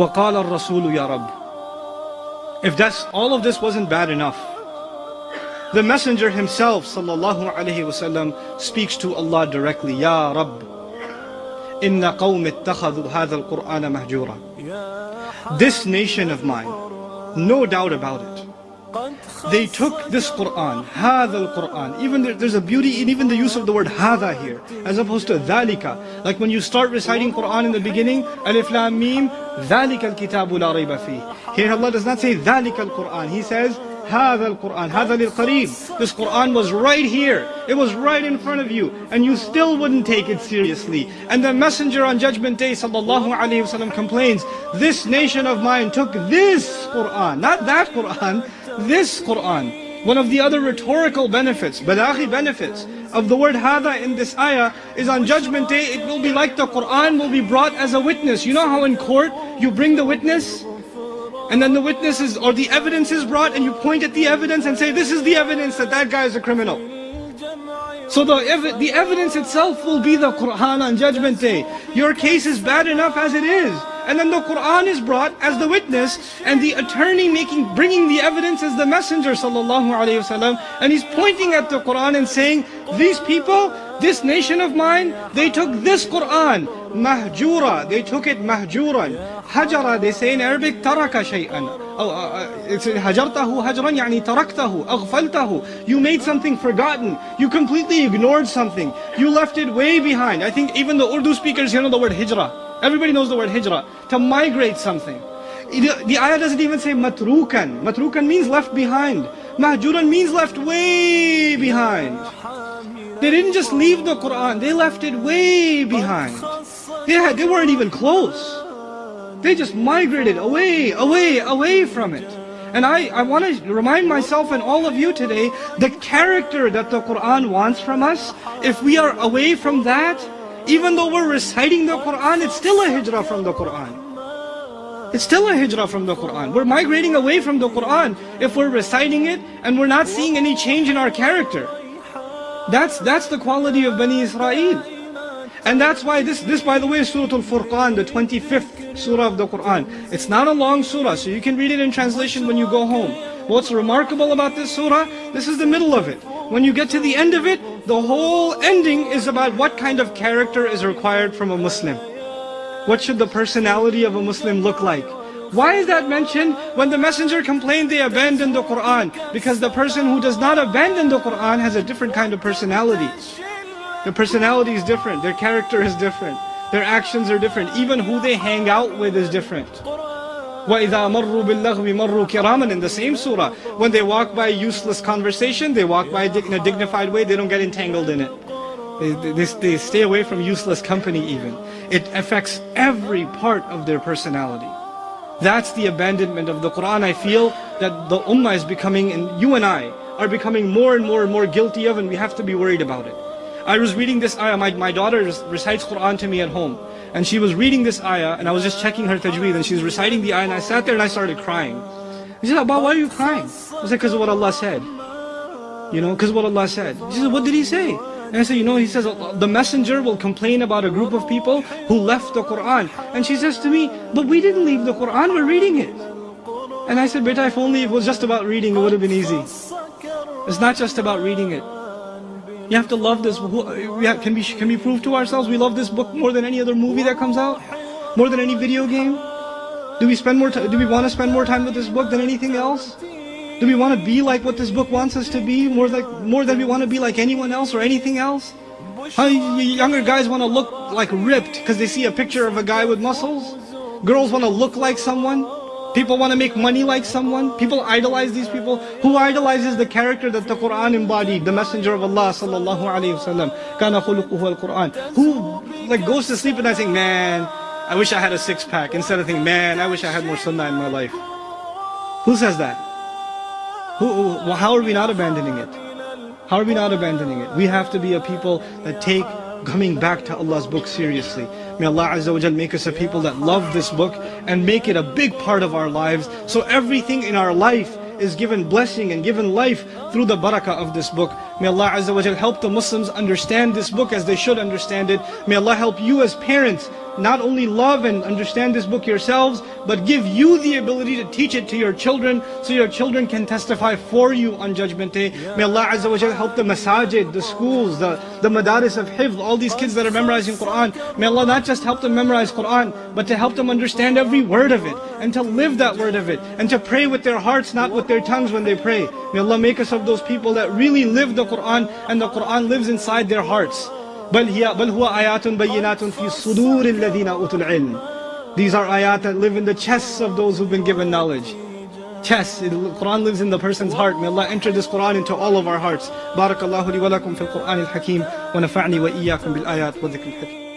وَقَالَ الرَّسُولُ يَا رَبِّ If that's, all of this wasn't bad enough, the Messenger himself sallallahu alaihi wasallam speaks to Allah directly, Ya Rabb, inna qawm ittakhadhu hadha al-Qur'ana mahjura. This nation of mine, no doubt about it, they took this Qur'an, hadha al-Qur'an, even there, there's a beauty in even the use of the word hadha here, as opposed to dhalika. Like when you start reciting Qur'an in the beginning, alif lam mim, dhalika al-kitabu la rayba fi. Here Allah does not say dhalika al-Qur'an, He says, هذا القرآن هذا للقريب This Quran was right here. It was right in front of you. And you still wouldn't take it seriously. And the messenger on judgment day sallallahu alayhi wasallam complains, This nation of mine took this Quran, not that Quran, this Quran. One of the other rhetorical benefits, balaghi benefits of the word hada in this ayah is on judgment day it will be like the Quran will be brought as a witness. You know how in court you bring the witness? And then the witnesses or the evidence is brought and you point at the evidence and say, this is the evidence that that guy is a criminal. So the, ev the evidence itself will be the Qur'an on judgment day. Your case is bad enough as it is. And then the Qur'an is brought as the witness and the attorney making, bringing the evidence as the messenger sallallahu alayhi wasallam. And he's pointing at the Qur'an and saying, these people, this nation of mine, they took this Qur'an, mahjura, they took it mahjuran. Hajara, they say in Arabic, taraka shay'an. Oh, uh, uh, it's hajartahu hajran, yani taraktahu, aghfaltahu. You made something forgotten. You completely ignored something. You left it way behind. I think even the Urdu speakers here know the word hijrah. Everybody knows the word hijrah. To migrate something. The ayah doesn't even say matrukan. Matrukan means left behind. Mahjuran means left way behind. They didn't just leave the Quran, they left it way behind. They, they weren't even close. They just migrated away, away, away from it. And I, I want to remind myself and all of you today, the character that the Quran wants from us, if we are away from that, even though we're reciting the Quran, it's still a hijrah from the Quran. It's still a hijrah from the Quran. We're migrating away from the Quran if we're reciting it and we're not seeing any change in our character. That's, that's the quality of Bani Israel. And that's why this, this by the way is Surah Al-Furqan, the 25th surah of the Quran. It's not a long surah, so you can read it in translation when you go home. What's remarkable about this surah, this is the middle of it. When you get to the end of it, the whole ending is about what kind of character is required from a Muslim. What should the personality of a Muslim look like? Why is that mentioned? When the messenger complained they abandoned the Quran. Because the person who does not abandon the Quran has a different kind of personality. Their personality is different, their character is different, their actions are different, even who they hang out with is different. وَإِذَا مَرُّوا بِاللَّغْوِ مَرُّوا كِرَامًا In the same surah, when they walk by useless conversation, they walk by in a dignified way, they don't get entangled in it. They, they, they stay away from useless company even. It affects every part of their personality. That's the abandonment of the Quran I feel that the Ummah is becoming, and you and I are becoming more and more and more guilty of and we have to be worried about it. I was reading this ayah, my, my daughter recites Quran to me at home. And she was reading this ayah and I was just checking her tajweed and she was reciting the ayah and I sat there and I started crying. She said, Abba, why are you crying? I said, because of what Allah said. You know, because of what Allah said. She said, what did He say? And I said, you know, he says, the messenger will complain about a group of people who left the Quran. And she says to me, but we didn't leave the Quran, we're reading it. And I said, beta, if only it was just about reading, it would have been easy. It's not just about reading it. You have to love this. Can we, can we prove to ourselves we love this book more than any other movie that comes out? More than any video game? Do we spend more do we want to spend more time with this book than anything else? Do we want to be like what this book wants us to be more like more than we want to be like anyone else or anything else? How younger guys want to look like ripped because they see a picture of a guy with muscles? Girls want to look like someone? People want to make money like someone. People idolize these people. Who idolizes the character that the Quran embodied? The Messenger of Allah sallallahu alaihi wasallam. Kana al-Quran. Who like goes to sleep at night saying, "Man, I wish I had a six pack," instead of thinking, "Man, I wish I had more sunnah in my life." Who says that? Who, how are we not abandoning it? How are we not abandoning it? We have to be a people that take coming back to Allah's book seriously. May Allah Azza wa Jal make us a people that love this book and make it a big part of our lives. So everything in our life is given blessing and given life through the barakah of this book. May Allah Azza wa Jal help the Muslims understand this book as they should understand it. May Allah help you as parents not only love and understand this book yourselves, but give you the ability to teach it to your children so your children can testify for you on Judgment Day. May Allah Azza wa Jal help the masajid, the schools, the, the madaris of hifz, all these kids that are memorizing Quran. May Allah not just help them memorize Quran, but to help them understand every word of it and to live that word of it and to pray with their hearts, not with their tongues when they pray. May Allah make us of those people that really live the Quran and the Quran lives inside their hearts. بل هي بل هو آيات بينات في صدور الذين أوتوا العلم. These are ayat that live in the chests of those who've been given knowledge. Chests, the Quran lives in the person's heart. May Allah enter this Quran into all of our hearts. بارك الله لي ولكم في القرآن الحكيم ونفعني وإياكم بالآيات والذكر الحكيم.